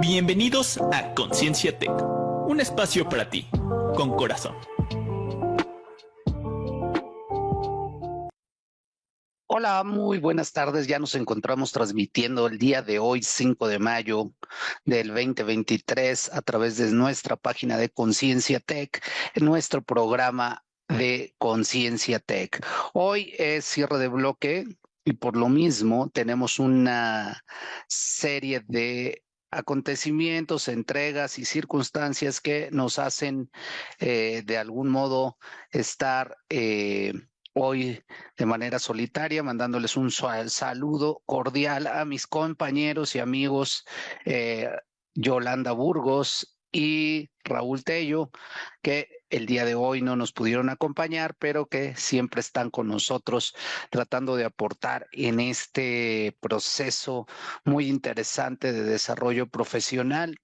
Bienvenidos a Conciencia Tech, un espacio para ti, con corazón. Hola, muy buenas tardes. Ya nos encontramos transmitiendo el día de hoy, 5 de mayo del 2023, a través de nuestra página de Conciencia Tech, en nuestro programa de Conciencia Tech. Hoy es cierre de bloque y por lo mismo tenemos una serie de acontecimientos, entregas y circunstancias que nos hacen eh, de algún modo estar eh, hoy de manera solitaria, mandándoles un saludo cordial a mis compañeros y amigos eh, Yolanda Burgos y Raúl Tello, que el día de hoy no nos pudieron acompañar, pero que siempre están con nosotros tratando de aportar en este proceso muy interesante de desarrollo profesional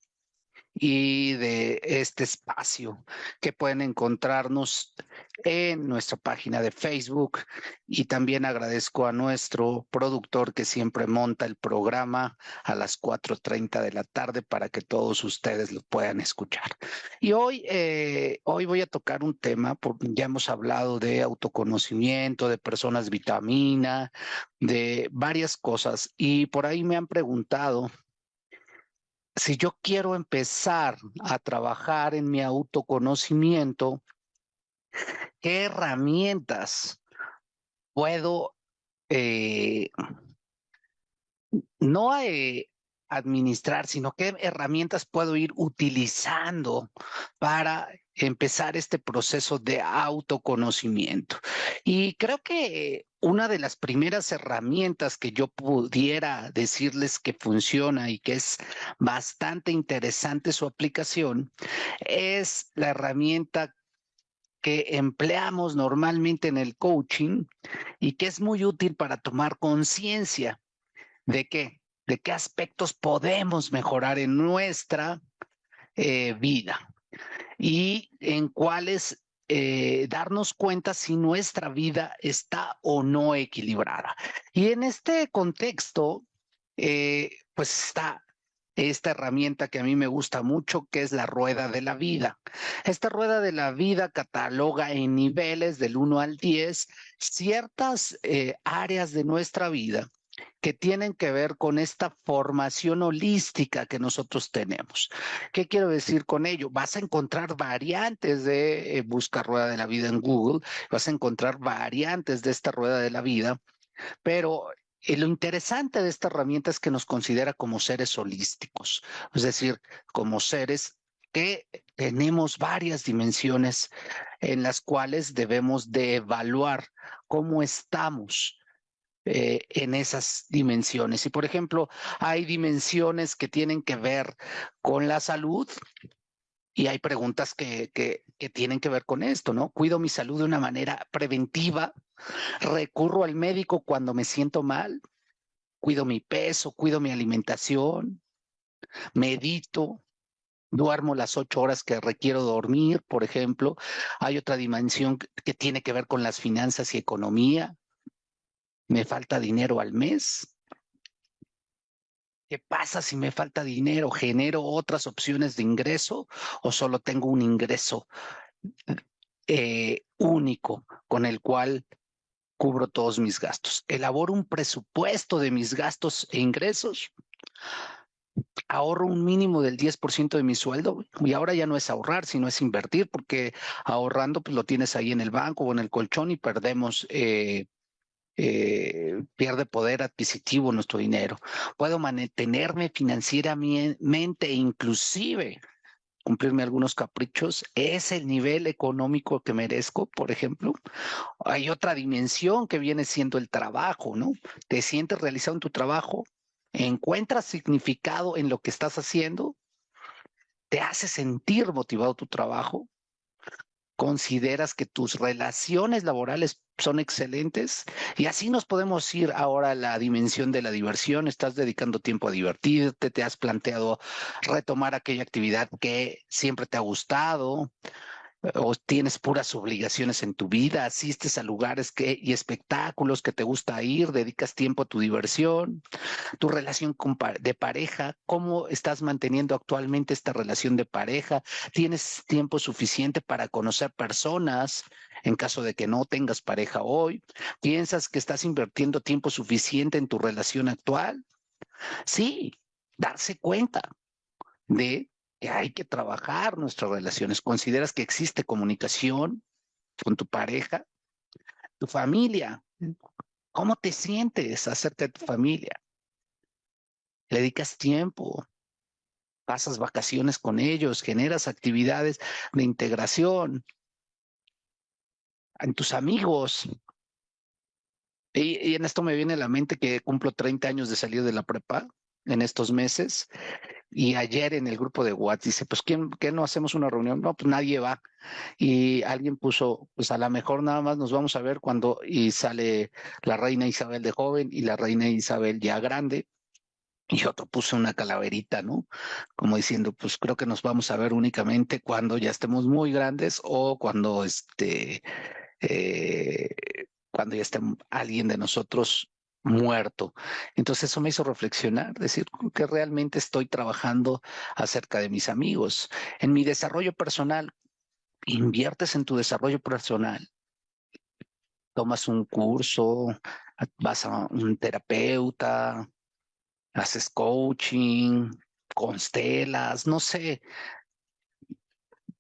y de este espacio que pueden encontrarnos en nuestra página de Facebook y también agradezco a nuestro productor que siempre monta el programa a las 4.30 de la tarde para que todos ustedes lo puedan escuchar. Y hoy, eh, hoy voy a tocar un tema, ya hemos hablado de autoconocimiento, de personas vitamina, de varias cosas y por ahí me han preguntado si yo quiero empezar a trabajar en mi autoconocimiento, ¿qué herramientas puedo eh, no eh, administrar, sino qué herramientas puedo ir utilizando para empezar este proceso de autoconocimiento. Y creo que una de las primeras herramientas que yo pudiera decirles que funciona y que es bastante interesante su aplicación es la herramienta que empleamos normalmente en el coaching y que es muy útil para tomar conciencia de qué, de qué aspectos podemos mejorar en nuestra eh, vida y en cuáles eh, darnos cuenta si nuestra vida está o no equilibrada. Y en este contexto, eh, pues está esta herramienta que a mí me gusta mucho, que es la rueda de la vida. Esta rueda de la vida cataloga en niveles del 1 al 10 ciertas áreas de nuestra vida que tienen que ver con esta formación holística que nosotros tenemos. ¿Qué quiero decir con ello? Vas a encontrar variantes de eh, busca rueda de la vida en Google, vas a encontrar variantes de esta rueda de la vida, pero eh, lo interesante de esta herramienta es que nos considera como seres holísticos, es decir, como seres que tenemos varias dimensiones en las cuales debemos de evaluar cómo estamos eh, en esas dimensiones. Y por ejemplo, hay dimensiones que tienen que ver con la salud y hay preguntas que, que, que tienen que ver con esto, ¿no? Cuido mi salud de una manera preventiva, recurro al médico cuando me siento mal, cuido mi peso, cuido mi alimentación, medito, duermo las ocho horas que requiero dormir, por ejemplo. Hay otra dimensión que tiene que ver con las finanzas y economía me falta dinero al mes. ¿Qué pasa si me falta dinero? ¿Genero otras opciones de ingreso o solo tengo un ingreso eh, único con el cual cubro todos mis gastos? Elaboro un presupuesto de mis gastos e ingresos. Ahorro un mínimo del 10% de mi sueldo y ahora ya no es ahorrar, sino es invertir porque ahorrando pues lo tienes ahí en el banco o en el colchón y perdemos eh, eh, pierde poder adquisitivo nuestro dinero. Puedo mantenerme financieramente e inclusive cumplirme algunos caprichos. ¿Es el nivel económico que merezco, por ejemplo? Hay otra dimensión que viene siendo el trabajo, ¿no? ¿Te sientes realizado en tu trabajo? ¿Encuentras significado en lo que estás haciendo? ¿Te hace sentir motivado tu trabajo? Consideras que tus relaciones laborales son excelentes y así nos podemos ir ahora a la dimensión de la diversión. Estás dedicando tiempo a divertirte, te has planteado retomar aquella actividad que siempre te ha gustado o tienes puras obligaciones en tu vida, asistes a lugares que, y espectáculos que te gusta ir, dedicas tiempo a tu diversión, tu relación de pareja, cómo estás manteniendo actualmente esta relación de pareja, tienes tiempo suficiente para conocer personas en caso de que no tengas pareja hoy, piensas que estás invirtiendo tiempo suficiente en tu relación actual. Sí, darse cuenta de que hay que trabajar nuestras relaciones. ¿Consideras que existe comunicación con tu pareja, tu familia? ¿Cómo te sientes acerca de tu familia? ¿Le dedicas tiempo? ¿Pasas vacaciones con ellos? ¿Generas actividades de integración? En tus amigos. Y, y en esto me viene a la mente que cumplo 30 años de salir de la prepa en estos meses y ayer en el grupo de WhatsApp dice, pues ¿quién, ¿qué no hacemos una reunión? No, pues nadie va. Y alguien puso, pues a lo mejor nada más nos vamos a ver cuando y sale la reina Isabel de joven y la reina Isabel ya grande. Y otro puso una calaverita, ¿no? Como diciendo, pues creo que nos vamos a ver únicamente cuando ya estemos muy grandes o cuando este, eh, cuando ya esté alguien de nosotros muerto. Entonces eso me hizo reflexionar, decir que realmente estoy trabajando acerca de mis amigos. En mi desarrollo personal, inviertes en tu desarrollo personal. Tomas un curso, vas a un terapeuta, haces coaching, constelas, no sé,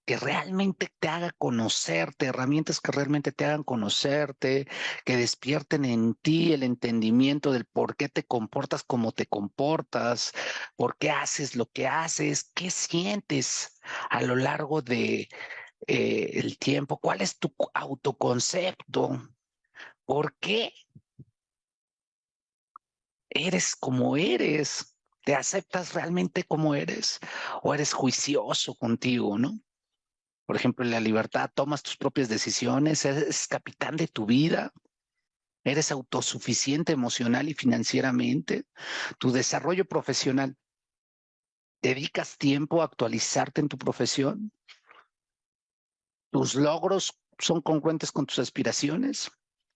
que realmente te haga conocerte, herramientas que realmente te hagan conocerte, que despierten en ti el entendimiento del por qué te comportas como te comportas, por qué haces lo que haces, qué sientes a lo largo de eh, el tiempo, cuál es tu autoconcepto, por qué eres como eres. ¿Te aceptas realmente como eres? ¿O eres juicioso contigo, no? Por ejemplo, en la libertad, tomas tus propias decisiones, eres capitán de tu vida, eres autosuficiente emocional y financieramente, tu desarrollo profesional, dedicas tiempo a actualizarte en tu profesión, tus logros son congruentes con tus aspiraciones,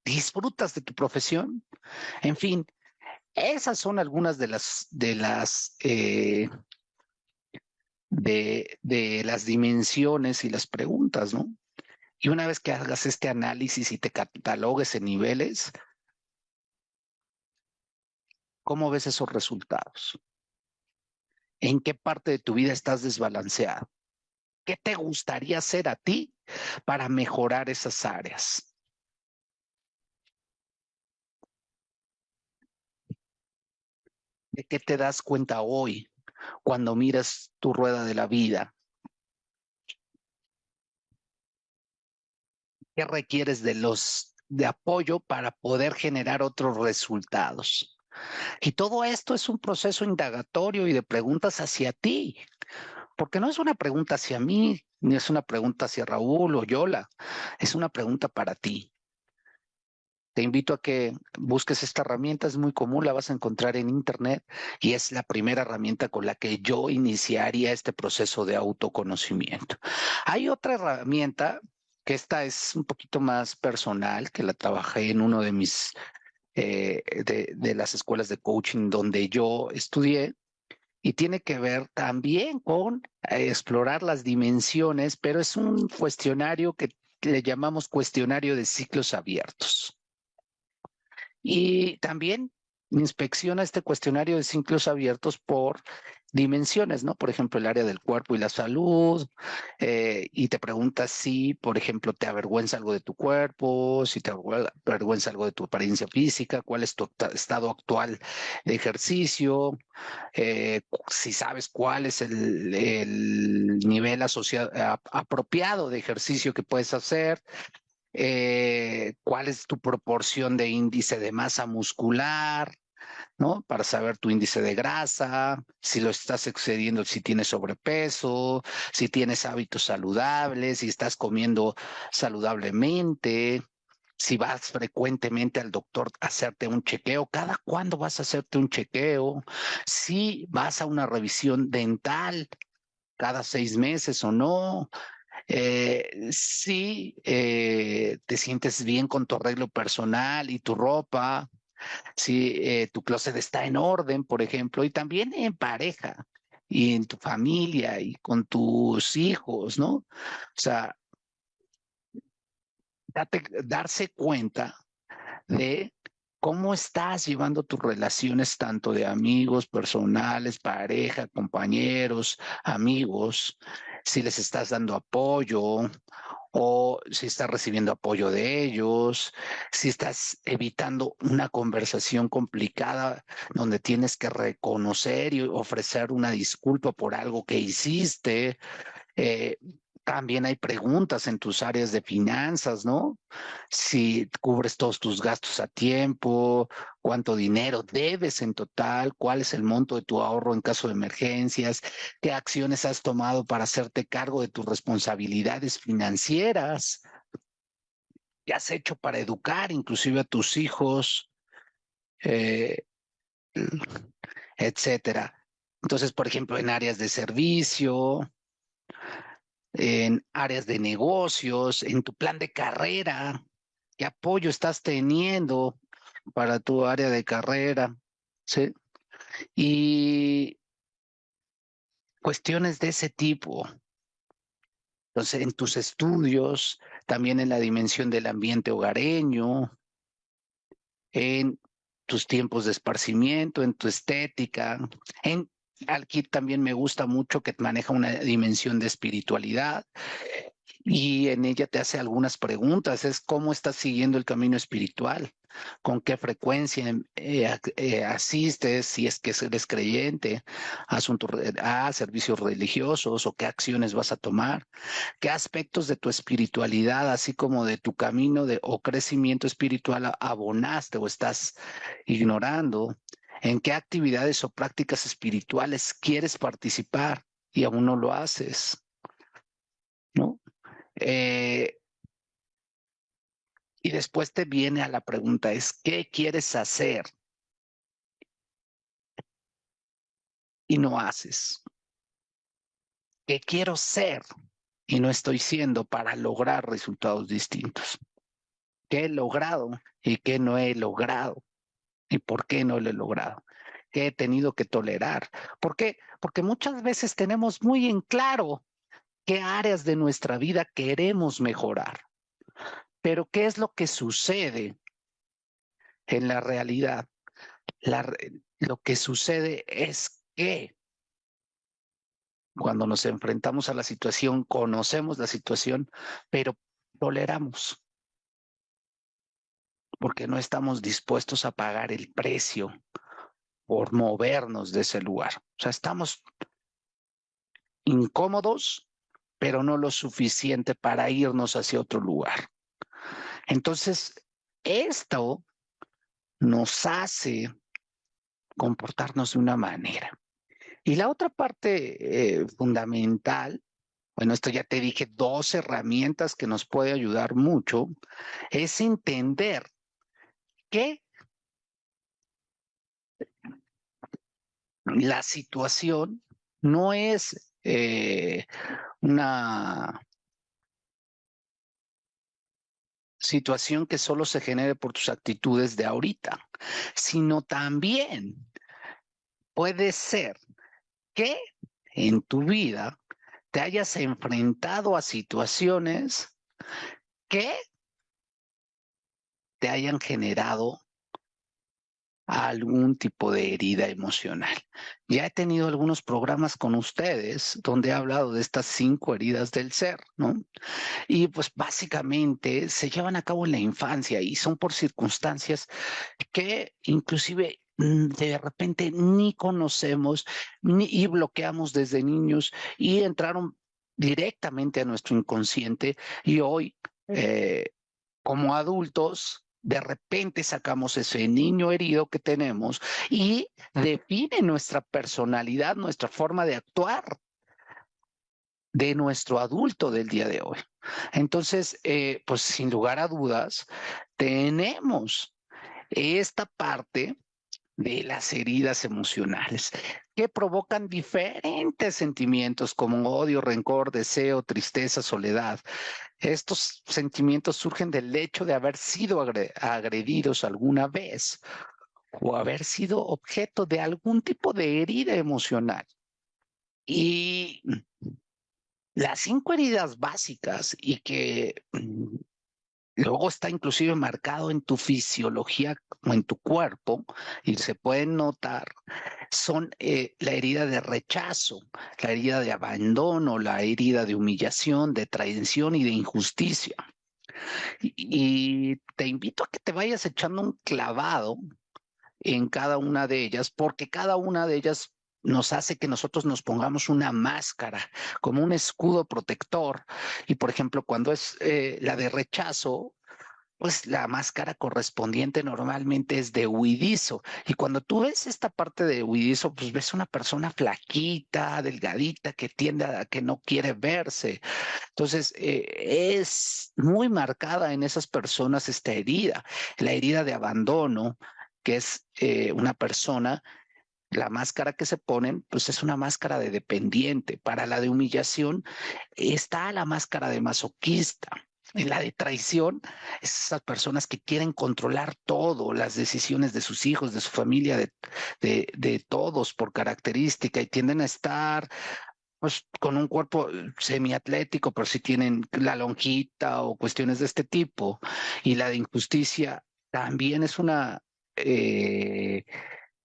disfrutas de tu profesión, en fin, esas son algunas de las, de las eh, de, de las dimensiones y las preguntas, ¿no? Y una vez que hagas este análisis y te catalogues en niveles, ¿cómo ves esos resultados? ¿En qué parte de tu vida estás desbalanceado? ¿Qué te gustaría hacer a ti para mejorar esas áreas? ¿De qué te das cuenta hoy cuando miras tu rueda de la vida? ¿Qué requieres de los de apoyo para poder generar otros resultados? Y todo esto es un proceso indagatorio y de preguntas hacia ti, porque no es una pregunta hacia mí, ni es una pregunta hacia Raúl o Yola, es una pregunta para ti. Te invito a que busques esta herramienta, es muy común, la vas a encontrar en internet y es la primera herramienta con la que yo iniciaría este proceso de autoconocimiento. Hay otra herramienta que esta es un poquito más personal, que la trabajé en uno de mis, eh, de, las escuelas de coaching donde yo estudié, y tiene que ver también con eh, explorar las dimensiones, pero es un cuestionario que le llamamos cuestionario de ciclos abiertos. Y también inspecciona este cuestionario de ciclos abiertos por dimensiones, ¿no? Por ejemplo, el área del cuerpo y la salud, eh, y te pregunta si, por ejemplo, te avergüenza algo de tu cuerpo, si te avergüenza algo de tu apariencia física, cuál es tu estado actual de ejercicio, eh, si sabes cuál es el, el nivel apropiado de ejercicio que puedes hacer, eh, cuál es tu proporción de índice de masa muscular, ¿no? Para saber tu índice de grasa, si lo estás excediendo, si tienes sobrepeso, si tienes hábitos saludables, si estás comiendo saludablemente, si vas frecuentemente al doctor a hacerte un chequeo, cada cuándo vas a hacerte un chequeo, si vas a una revisión dental cada seis meses o no, Eh, si eh, te sientes bien con tu arreglo personal y tu ropa, si eh, tu closet está en orden, por ejemplo, y también en pareja y en tu familia y con tus hijos, ¿no? O sea, darse cuenta de cómo estás llevando tus relaciones tanto de amigos, personales, pareja, compañeros, amigos, si les estás dando apoyo o si estás recibiendo apoyo de ellos, si estás evitando una conversación complicada donde tienes que reconocer y ofrecer una disculpa por algo que hiciste. Eh, también hay preguntas en tus áreas de finanzas, ¿no? Si cubres todos tus gastos a tiempo, cuánto dinero debes en total, cuál es el monto de tu ahorro en caso de emergencias, qué acciones has tomado para hacerte cargo de tus responsabilidades financieras, qué has hecho para educar inclusive a tus hijos, eh, etcétera. Entonces, por ejemplo, en áreas de servicio, en áreas de negocios, en tu plan de carrera, qué apoyo estás teniendo para tu área de carrera, ¿sí? Y cuestiones de ese tipo. Entonces, en tus estudios, también en la dimensión del ambiente hogareño, en tus tiempos de esparcimiento, en tu estética, en Aquí también me gusta mucho que maneja una dimensión de espiritualidad y en ella te hace algunas preguntas. Es cómo estás siguiendo el camino espiritual, con qué frecuencia eh, eh, asistes, si es que eres creyente, a servicios religiosos o qué acciones vas a tomar, qué aspectos de tu espiritualidad, así como de tu camino de, o crecimiento espiritual abonaste o estás ignorando en qué actividades o prácticas espirituales quieres participar y aún no lo haces. ¿No? Eh, y después te viene a la pregunta, es ¿qué quieres hacer? Y no haces. ¿Qué quiero ser? Y no estoy siendo para lograr resultados distintos. ¿Qué he logrado y qué no he logrado? ¿Y por qué no lo he logrado? ¿Qué he tenido que tolerar? ¿Por qué? Porque muchas veces tenemos muy en claro qué áreas de nuestra vida queremos mejorar. Pero ¿qué es lo que sucede en la realidad? lo que sucede es que cuando nos enfrentamos a la situación, conocemos la situación, pero toleramos porque no estamos dispuestos a pagar el precio por movernos de ese lugar. O sea, estamos incómodos, pero no lo suficiente para irnos hacia otro lugar. Entonces, esto nos hace comportarnos de una manera. Y la otra parte eh, fundamental, bueno, esto ya te dije, dos herramientas que nos puede ayudar mucho, es entender que la situación no es eh, una situación que solo se genere por tus actitudes de ahorita, sino también puede ser que en tu vida te hayas enfrentado a situaciones que te hayan generado algún tipo de herida emocional. Ya he tenido algunos programas con ustedes donde he hablado de estas cinco heridas del ser, ¿no? Y pues básicamente se llevan a cabo en la infancia y son por circunstancias que inclusive mm, de repente ni conocemos ni y bloqueamos desde niños y entraron directamente a nuestro inconsciente y hoy eh, como adultos de repente sacamos ese niño herido que tenemos y define nuestra personalidad, nuestra forma de actuar de nuestro adulto del día de hoy. Entonces, eh, pues sin lugar a dudas, tenemos esta parte de las heridas emocionales. que provocan diferentes sentimientos como odio, rencor, deseo, tristeza, soledad. Estos sentimientos surgen del hecho de haber sido agredidos alguna vez o haber sido objeto de algún tipo de herida emocional. Y las cinco heridas básicas y que luego está inclusive marcado en tu fisiología o en tu cuerpo y se pueden notar, son eh, la herida de rechazo, la herida de abandono, la herida de humillación, de traición y de injusticia. y te invito a que te vayas echando un clavado en cada una de ellas, porque cada una de ellas nos hace que nosotros nos pongamos una máscara como un escudo protector. Y por ejemplo, cuando es eh, la de rechazo, pues la máscara correspondiente normalmente es de huidizo. Y cuando tú ves esta parte de huidizo, pues ves una persona flaquita, delgadita, que tiende a que no quiere verse. Entonces, eh, es muy marcada en esas personas esta herida, la herida de abandono, que es eh, una persona la máscara que se ponen, pues es una máscara de dependiente. Para la de humillación está la máscara de masoquista. En la de traición, esas personas que quieren controlar todo, las decisiones de sus hijos, de su familia, de, de, de todos por característica y tienden a estar pues con un cuerpo semiatlético, pero si tienen la lonjita o cuestiones de este tipo. Y la de injusticia también es una eh,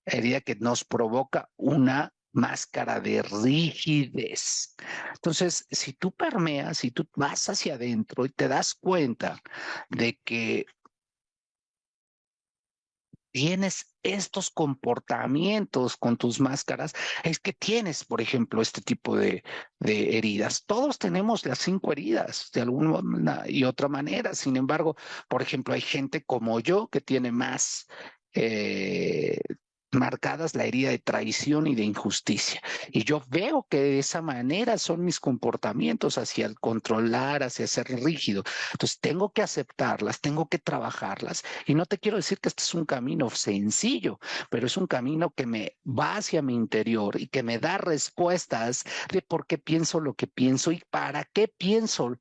herida que nos provoca una máscara de rigidez. Entonces, si tú permeas, si tú vas hacia adentro y te das cuenta de que tienes estos comportamientos con tus máscaras, es que tienes, por ejemplo, este tipo de, heridas. Todos tenemos las cinco heridas de alguna y otra manera. Sin embargo, por ejemplo, hay gente como yo que tiene más eh, marcadas la herida de traición y de injusticia. Y yo veo que de esa manera son mis comportamientos hacia el controlar, hacia ser rígido. Entonces tengo que aceptarlas, tengo que trabajarlas. Y no te quiero decir que este es un camino sencillo, pero es un camino que me va hacia mi interior y que me da respuestas de por qué pienso lo que pienso y para qué pienso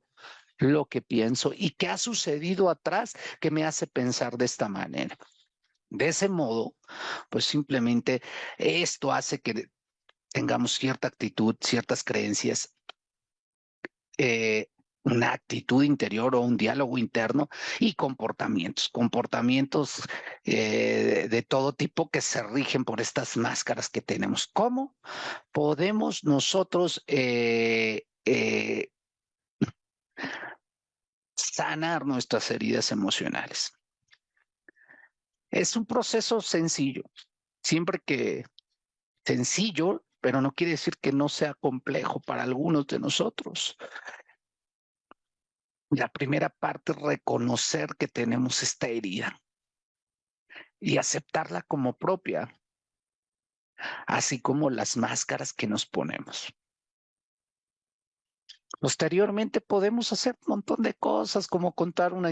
lo que pienso y qué ha sucedido atrás que me hace pensar de esta manera. De ese modo, pues simplemente esto hace que tengamos cierta actitud, ciertas creencias, eh, una actitud interior o un diálogo interno y comportamientos, comportamientos eh, de todo tipo que se rigen por estas máscaras que tenemos. ¿Cómo podemos nosotros eh, sanar nuestras heridas emocionales? Es un proceso sencillo, siempre que sencillo, pero no quiere decir que no sea complejo para algunos de nosotros. La primera parte es reconocer que tenemos esta herida y aceptarla como propia, así como las máscaras que nos ponemos. Posteriormente podemos hacer un montón de cosas como contar, una,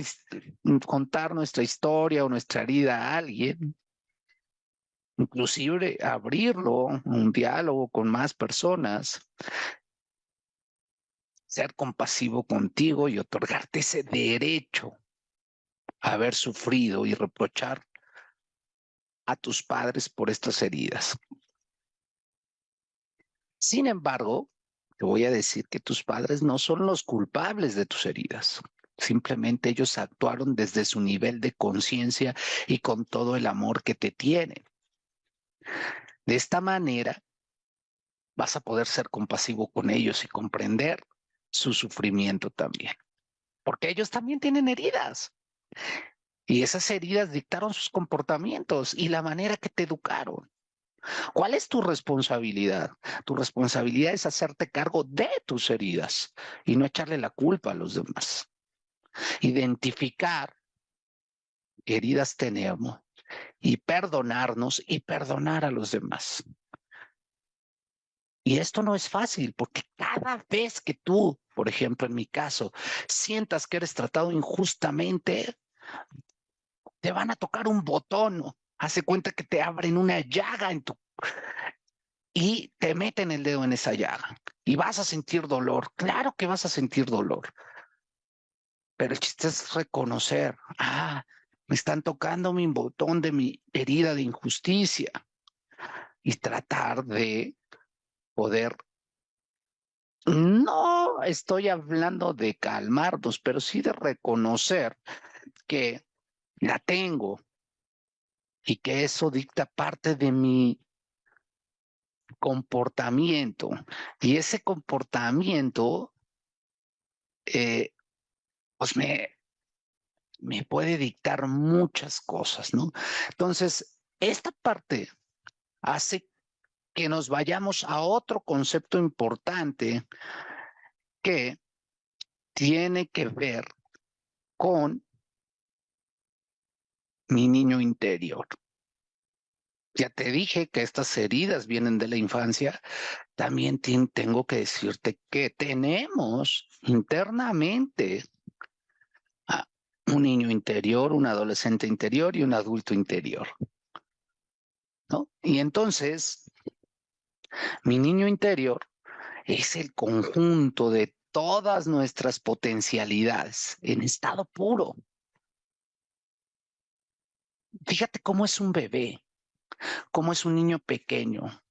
contar nuestra historia o nuestra herida a alguien, inclusive abrirlo, un diálogo con más personas, ser compasivo contigo y otorgarte ese derecho a haber sufrido y reprochar a tus padres por estas heridas. Sin embargo, te voy a decir que tus padres no son los culpables de tus heridas. Simplemente ellos actuaron desde su nivel de conciencia y con todo el amor que te tienen. De esta manera vas a poder ser compasivo con ellos y comprender su sufrimiento también. Porque ellos también tienen heridas. Y esas heridas dictaron sus comportamientos y la manera que te educaron. ¿Cuál es tu responsabilidad? Tu responsabilidad es hacerte cargo de tus heridas y no echarle la culpa a los demás. Identificar heridas tenemos y perdonarnos y perdonar a los demás. Y esto no es fácil porque cada vez que tú, por ejemplo, en mi caso, sientas que eres tratado injustamente, te van a tocar un botón hace cuenta que te abren una llaga en tu, y te meten el dedo en esa llaga y vas a sentir dolor. Claro que vas a sentir dolor. Pero el chiste es reconocer, ah, me están tocando mi botón de mi herida de injusticia y tratar de poder no estoy hablando de calmarnos, pero sí de reconocer que la tengo y que eso dicta parte de mi comportamiento. Y ese comportamiento, eh, pues me, me puede dictar muchas cosas, ¿no? Entonces, esta parte hace que nos vayamos a otro concepto importante que tiene que ver con mi niño interior. Ya te dije que estas heridas vienen de la infancia. También tengo que decirte que tenemos internamente un niño interior, un adolescente interior y un adulto interior. ¿No? Y entonces, mi niño interior es el conjunto de todas nuestras potencialidades en estado puro. Fíjate cómo es un bebé, cómo es un niño pequeño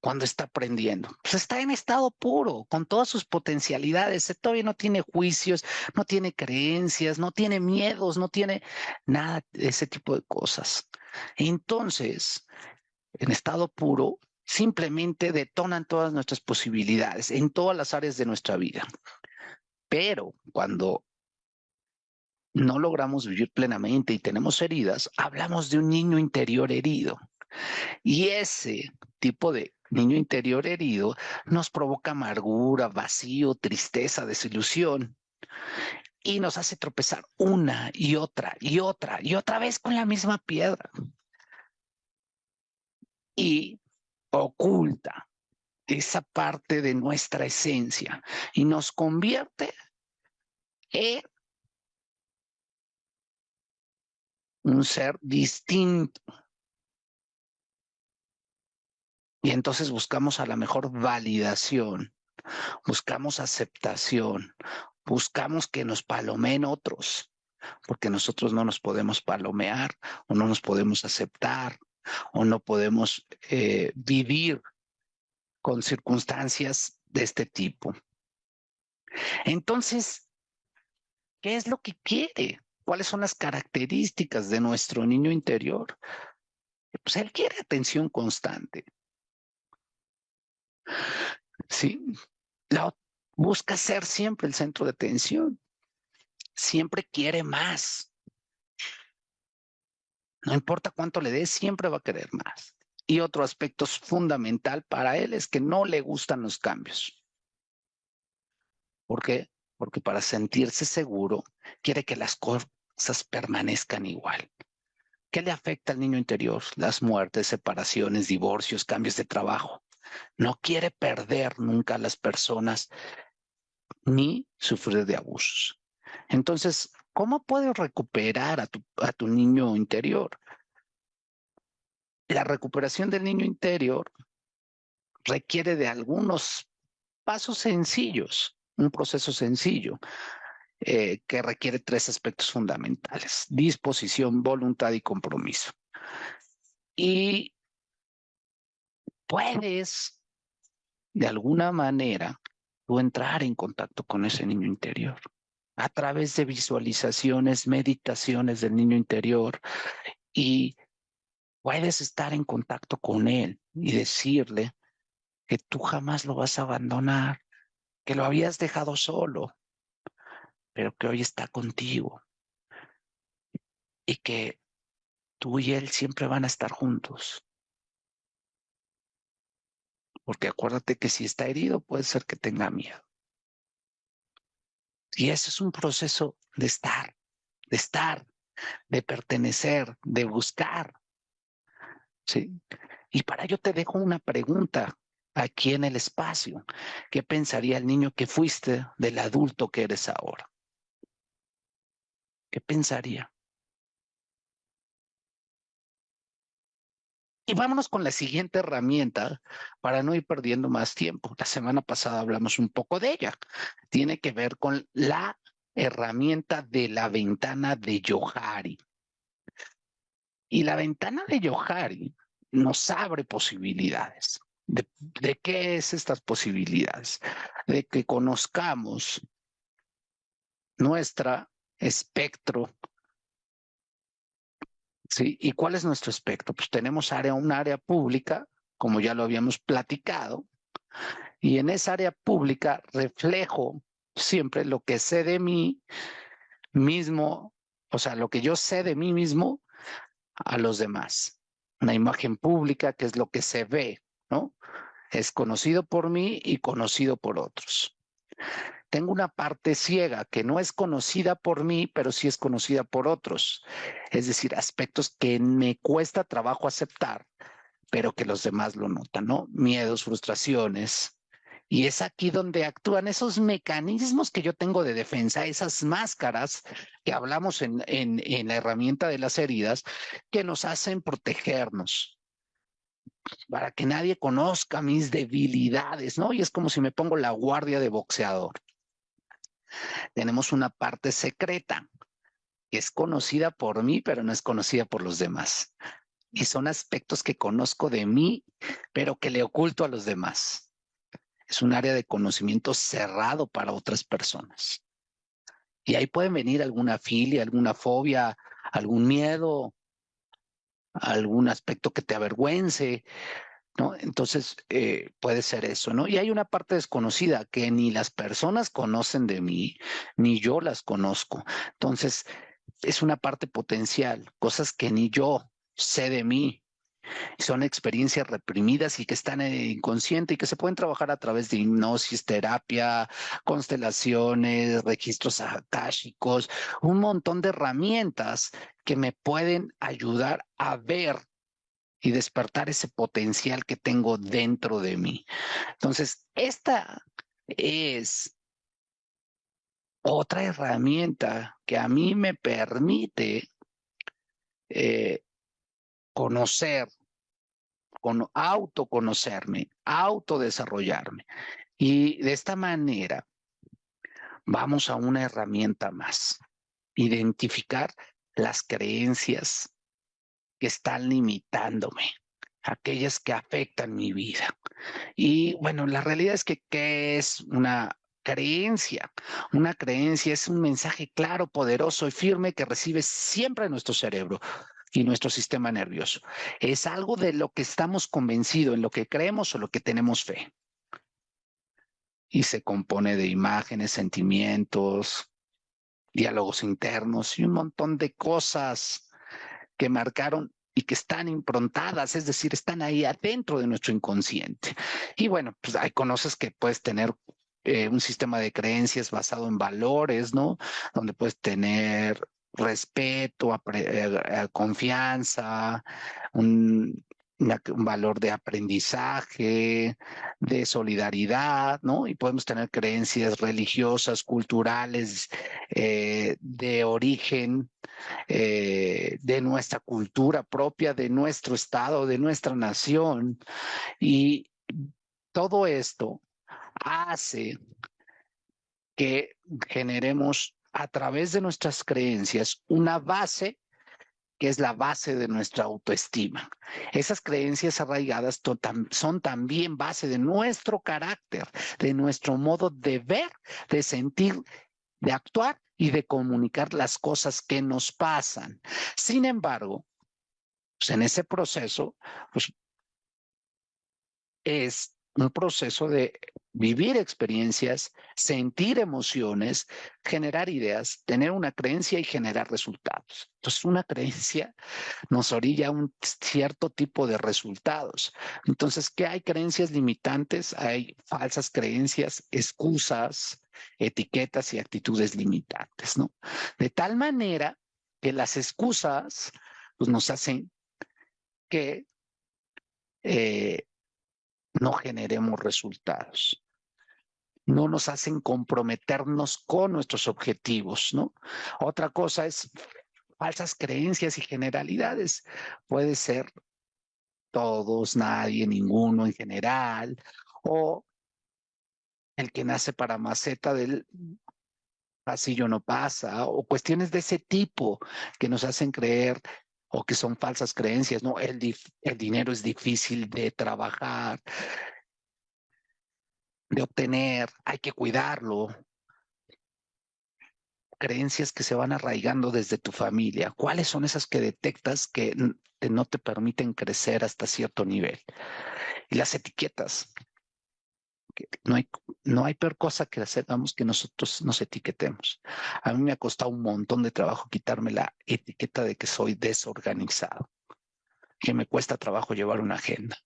cuando está aprendiendo. Pues está en estado puro, con todas sus potencialidades. Todavía no tiene juicios, no tiene creencias, no tiene miedos, no tiene nada de ese tipo de cosas. Entonces, en estado puro, simplemente detonan todas nuestras posibilidades en todas las áreas de nuestra vida. Pero cuando no logramos vivir plenamente y tenemos heridas, hablamos de un niño interior herido. Y ese tipo de niño interior herido nos provoca amargura, vacío, tristeza, desilusión. Y nos hace tropezar una y otra y otra y otra vez con la misma piedra. Y oculta esa parte de nuestra esencia y nos convierte en un ser distinto. Y entonces buscamos a la mejor validación, buscamos aceptación, buscamos que nos palomeen otros, porque nosotros no nos podemos palomear o no nos podemos aceptar o no podemos eh, vivir con circunstancias de este tipo. Entonces, ¿qué es lo que quiere? ¿Cuáles son las características de nuestro niño interior? Pues él quiere atención constante. Sí, busca ser siempre el centro de atención. Siempre quiere más. No importa cuánto le des, siempre va a querer más. Y otro aspecto fundamental para él es que no le gustan los cambios. ¿Por qué? Porque para sentirse seguro, quiere que las cosas permanezcan igual. ¿Qué le afecta al niño interior? Las muertes, separaciones, divorcios, cambios de trabajo. No quiere perder nunca a las personas ni sufrir de abusos. Entonces, ¿Cómo puedes recuperar a tu, a tu niño interior? La recuperación del niño interior requiere de algunos pasos sencillos, un proceso sencillo eh, que requiere tres aspectos fundamentales, disposición, voluntad y compromiso. Y puedes, de alguna manera, tú entrar en contacto con ese niño interior a través de visualizaciones, meditaciones del niño interior y puedes estar en contacto con él y decirle que tú jamás lo vas a abandonar, que lo habías dejado solo, pero que hoy está contigo y que tú y él siempre van a estar juntos. Porque acuérdate que si está herido puede ser que tenga miedo. Y ese es un proceso de estar, de estar, de pertenecer, de buscar. ¿sí? Y para ello te dejo una pregunta aquí en el espacio. ¿Qué pensaría el niño que fuiste del adulto que eres ahora? ¿Qué pensaría? Y vámonos con la siguiente herramienta para no ir perdiendo más tiempo. La semana pasada hablamos un poco de ella. Tiene que ver con la herramienta de la ventana de Johari. Y la ventana de Johari nos abre posibilidades. ¿De, ¿De, qué es estas posibilidades? De que conozcamos nuestro espectro ¿sí? ¿Y cuál es nuestro espectro? Pues tenemos área, un área pública, como ya lo habíamos platicado, y en esa área pública reflejo siempre lo que sé de mí mismo, o sea, lo que yo sé de mí mismo a los demás. Una imagen pública que es lo que se ve, ¿no? Es conocido por mí y conocido por otros tengo una parte ciega que no es conocida por mí, pero sí es conocida por otros. Es decir, aspectos que me cuesta trabajo aceptar, pero que los demás lo notan, ¿no? Miedos, frustraciones. Y es aquí donde actúan esos mecanismos que yo tengo de defensa, esas máscaras que hablamos en, la herramienta de las heridas, que nos hacen protegernos, para que nadie conozca mis debilidades, ¿no? Y es como si me pongo la guardia de boxeador tenemos una parte secreta que es conocida por mí, pero no es conocida por los demás. Y son aspectos que conozco de mí, pero que le oculto a los demás. Es un área de conocimiento cerrado para otras personas. Y ahí pueden venir alguna filia, alguna fobia, algún miedo, algún aspecto que te avergüence, ¿no? Entonces, eh, puede ser eso, ¿no? Y hay una parte desconocida que ni las personas conocen de mí, ni yo las conozco. Entonces, es una parte potencial, cosas que ni yo sé de mí. Son experiencias reprimidas y que están en el inconsciente y que se pueden trabajar a través de hipnosis, terapia, constelaciones, registros akáshicos, un montón de herramientas que me pueden ayudar a ver y despertar ese potencial que tengo dentro de mí. Entonces, esta es otra herramienta que a mí me permite eh, conocer, con, autoconocerme, autodesarrollarme. Y de esta manera vamos a una herramienta más, identificar las creencias que están limitándome, aquellas que afectan mi vida. Y bueno, la realidad es que ¿qué es una creencia? Una creencia es un mensaje claro, poderoso y firme que recibe siempre nuestro cerebro y nuestro sistema nervioso. Es algo de lo que estamos convencidos, en lo que creemos o lo que tenemos fe. Y se compone de imágenes, sentimientos, diálogos internos y un montón de cosas que marcaron y que están improntadas, es decir, están ahí adentro de nuestro inconsciente. Y bueno, pues hay conoces que puedes tener eh, un sistema de creencias basado en valores, ¿no? Donde puedes tener respeto, eh, eh, confianza, un, un valor de aprendizaje, de solidaridad, ¿no? Y podemos tener creencias religiosas, culturales, eh, de origen, eh, de nuestra cultura propia, de nuestro estado, de nuestra nación. Y todo esto hace que generemos a través de nuestras creencias una base que es la base de nuestra autoestima. Esas creencias arraigadas son también base de nuestro carácter, de nuestro modo de ver, de sentir, de actuar y de comunicar las cosas que nos pasan. Sin embargo, pues en ese proceso, pues es un proceso de vivir experiencias, sentir emociones, generar ideas, tener una creencia y generar resultados. Entonces, una creencia nos orilla a un cierto tipo de resultados. Entonces, ¿qué hay creencias limitantes? Hay falsas creencias, excusas, etiquetas y actitudes limitantes, ¿no? De tal manera que las excusas pues, nos hacen que eh, no generemos resultados. No nos hacen comprometernos con nuestros objetivos, ¿no? Otra cosa es falsas creencias y generalidades. Puede ser todos, nadie, ninguno en general, o el que nace para maceta del pasillo no pasa, o cuestiones de ese tipo que nos hacen creer o que son falsas creencias, ¿no? El, el dinero es difícil de trabajar, de obtener, hay que cuidarlo. Creencias que se van arraigando desde tu familia. ¿Cuáles son esas que detectas que no te permiten crecer hasta cierto nivel? Y las etiquetas. No hay, no hay peor cosa que hagamos que nosotros nos etiquetemos. A mí me ha costado un montón de trabajo quitarme la etiqueta de que soy desorganizado, que me cuesta trabajo llevar una agenda,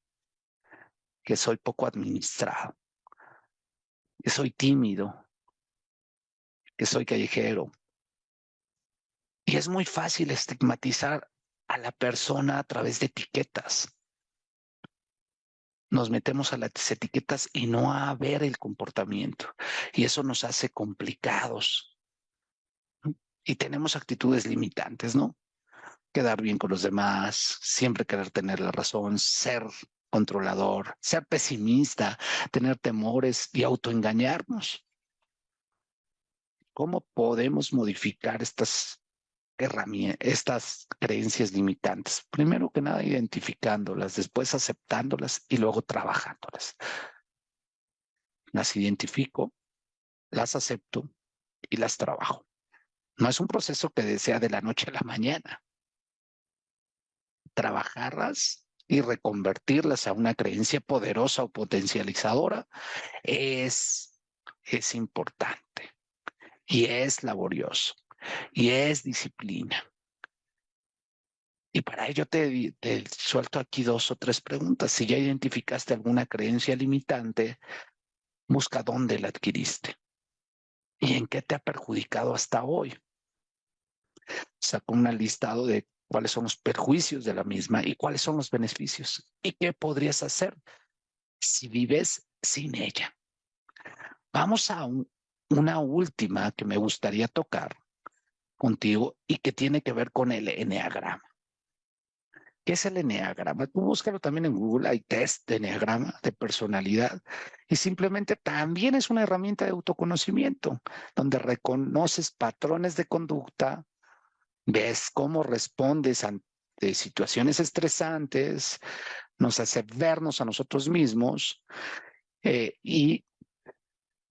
que soy poco administrado, que soy tímido, que soy callejero. Y es muy fácil estigmatizar a la persona a través de etiquetas. Nos metemos a las etiquetas y no a ver el comportamiento. Y eso nos hace complicados. Y tenemos actitudes limitantes, ¿no? Quedar bien con los demás, siempre querer tener la razón, ser controlador, ser pesimista, tener temores y autoengañarnos. ¿Cómo podemos modificar estas estas creencias limitantes? Primero que nada, identificándolas, después aceptándolas y luego trabajándolas. Las identifico, las acepto y las trabajo. No es un proceso que desea de la noche a la mañana. Trabajarlas y reconvertirlas a una creencia poderosa o potencializadora es, es importante y es laborioso y es disciplina. Y para ello te, suelto aquí dos o tres preguntas. Si ya identificaste alguna creencia limitante, busca dónde la adquiriste y en qué te ha perjudicado hasta hoy. Saca un listado de cuáles son los perjuicios de la misma y cuáles son los beneficios y qué podrías hacer si vives sin ella. Vamos a una última que me gustaría tocar contigo y que tiene que ver con el enneagrama. ¿Qué es el enneagrama? Tú búscalo también en Google, hay test de enneagrama, de personalidad, y simplemente también es una herramienta de autoconocimiento, donde reconoces patrones de conducta, ves cómo respondes ante situaciones estresantes, nos hace vernos a nosotros mismos eh, y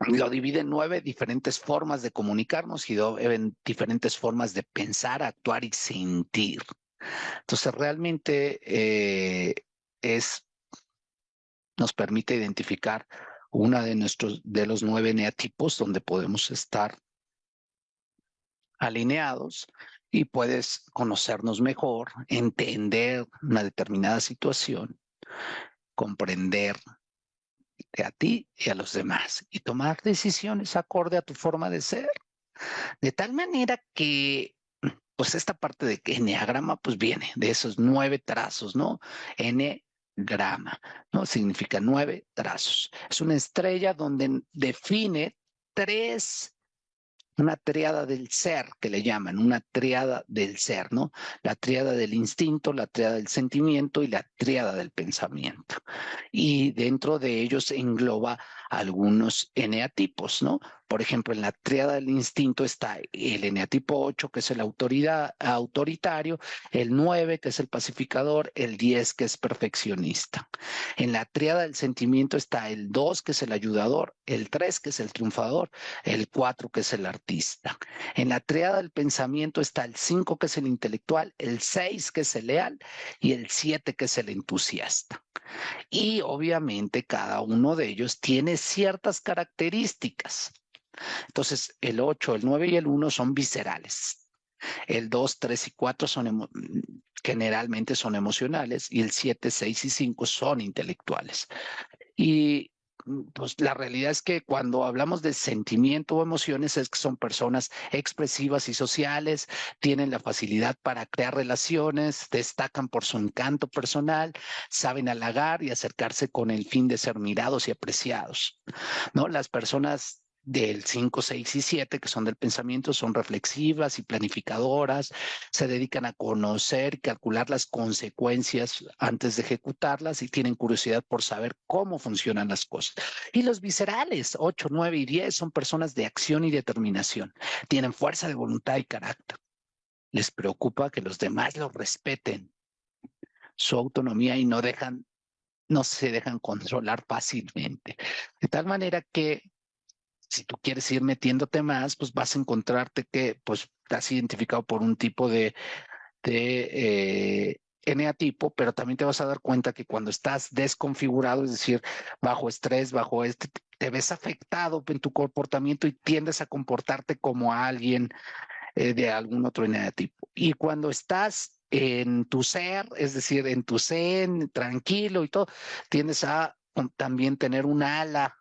lo divide en nueve diferentes formas de comunicarnos y en diferentes formas de pensar, actuar y sentir. Entonces realmente eh, es nos permite identificar una de nuestros de los nueve neatipos donde podemos estar alineados y puedes conocernos mejor, entender una determinada situación, comprender a ti y a los demás y tomar decisiones acorde a tu forma de ser. De tal manera que, pues esta parte de que enneagrama, pues viene de esos nueve trazos, ¿no? Enneagrama, ¿no? Significa nueve trazos. Es una estrella donde define tres una triada del ser, que le llaman, una triada del ser, ¿no? La triada del instinto, la triada del sentimiento y la triada del pensamiento. Y dentro de ellos engloba algunos eneatipos, ¿no? Por ejemplo, en la triada del instinto está el eneatipo 8, que es el autoridad, autoritario, el 9, que es el pacificador, el 10, que es perfeccionista. En la triada del sentimiento está el 2, que es el ayudador, el 3, que es el triunfador, el 4, que es el artista. En la triada del pensamiento está el 5, que es el intelectual, el 6, que es el leal, y el 7, que es el entusiasta. Y obviamente cada uno de ellos tiene ciertas características. Entonces, el 8, el 9 y el 1 son viscerales. El 2, 3 y 4 son generalmente son emocionales y el 7, 6 y 5 son intelectuales. Y pues la realidad es que cuando hablamos de sentimiento o emociones son personas expresivas y sociales, tienen la facilidad para crear relaciones, destacan por su encanto personal, saben halagar y acercarse con el fin de ser mirados y apreciados. ¿No? Las personas del 5, 6 y 7, que son del pensamiento, son reflexivas y planificadoras, se dedican a conocer calcular las consecuencias antes de ejecutarlas y tienen curiosidad por saber cómo funcionan las cosas. Y los viscerales, 8, 9 y 10, son personas de acción y determinación, tienen fuerza de voluntad y carácter. Les preocupa que los demás los respeten su autonomía y no dejan no se dejan controlar fácilmente. De tal manera que si tú quieres ir metiéndote más, pues vas a encontrarte que pues estás identificado por un tipo de, de eh, eneatipo, pero también te vas a dar cuenta que cuando estás desconfigurado, es decir, bajo estrés, bajo este, te ves afectado en tu comportamiento y tiendes a comportarte como alguien eh, de algún otro eneatipo. Y cuando estás en tu ser, es decir, en tu zen, tranquilo y todo, tiendes a también tener un ala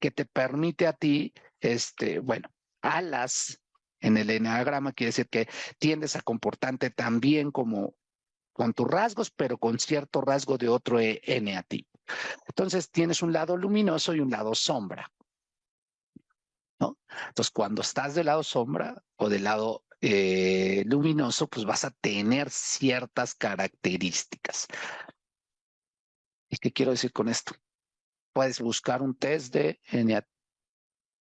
que te permite a ti, este, bueno, alas en el enagrama quiere decir que tiendes a comportarte también como con tus rasgos, pero con cierto rasgo de otro e, N a ti. Entonces tienes un lado luminoso y un lado sombra. ¿no? Entonces cuando estás del lado sombra o del lado eh, luminoso, pues vas a tener ciertas características. ¿Y qué quiero decir con esto? Puedes buscar un test de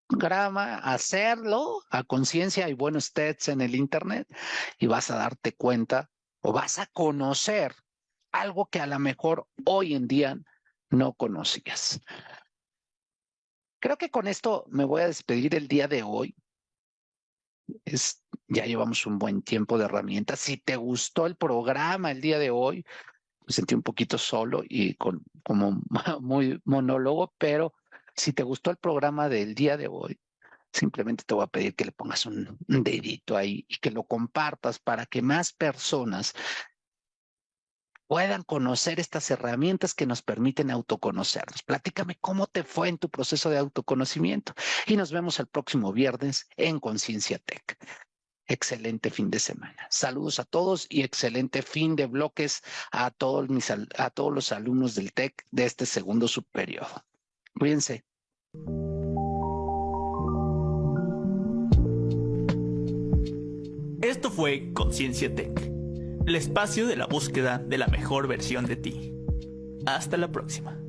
enneagrama, hacerlo a conciencia. Hay buenos tests en el Internet y vas a darte cuenta o vas a conocer algo que a lo mejor hoy en día no conocías. Creo que con esto me voy a despedir el día de hoy. Es, ya llevamos un buen tiempo de herramientas. Si te gustó el programa el día de hoy, me sentí un poquito solo y con, como muy monólogo, pero si te gustó el programa del día de hoy, simplemente te voy a pedir que le pongas un, dedito ahí y que lo compartas para que más personas puedan conocer estas herramientas que nos permiten autoconocernos. Platícame cómo te fue en tu proceso de autoconocimiento y nos vemos el próximo viernes en Conciencia Tech excelente fin de semana. Saludos a todos y excelente fin de bloques a todos, mis, a todos los alumnos del TEC de este segundo subperiodo. Cuídense. Esto fue Conciencia Tech, el espacio de la búsqueda de la mejor versión de ti. Hasta la próxima.